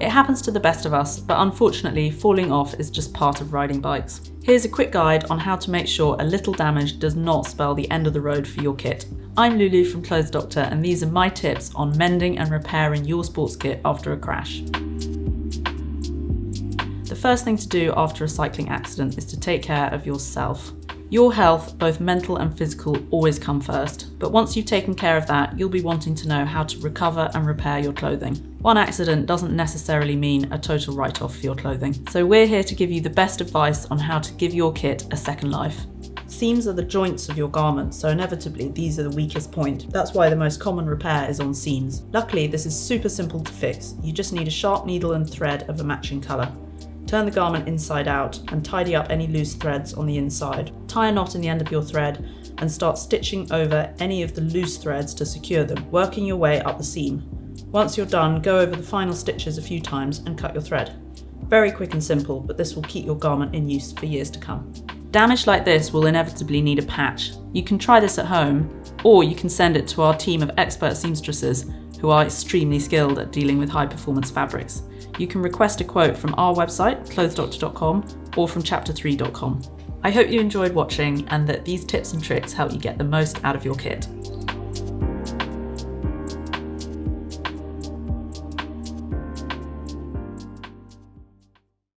It happens to the best of us, but unfortunately, falling off is just part of riding bikes. Here's a quick guide on how to make sure a little damage does not spell the end of the road for your kit. I'm Lulu from Clothes Doctor, and these are my tips on mending and repairing your sports kit after a crash. The first thing to do after a cycling accident is to take care of yourself. Your health, both mental and physical, always come first, but once you've taken care of that, you'll be wanting to know how to recover and repair your clothing. One accident doesn't necessarily mean a total write-off for your clothing, so we're here to give you the best advice on how to give your kit a second life. Seams are the joints of your garment, so inevitably these are the weakest point. That's why the most common repair is on seams. Luckily, this is super simple to fix. You just need a sharp needle and thread of a matching colour. Turn the garment inside out and tidy up any loose threads on the inside. Tie a knot in the end of your thread and start stitching over any of the loose threads to secure them, working your way up the seam. Once you're done, go over the final stitches a few times and cut your thread. Very quick and simple, but this will keep your garment in use for years to come. Damage like this will inevitably need a patch. You can try this at home, or you can send it to our team of expert seamstresses who are extremely skilled at dealing with high performance fabrics. You can request a quote from our website, clothesdoctor.com, or from chapter3.com. I hope you enjoyed watching and that these tips and tricks help you get the most out of your kit.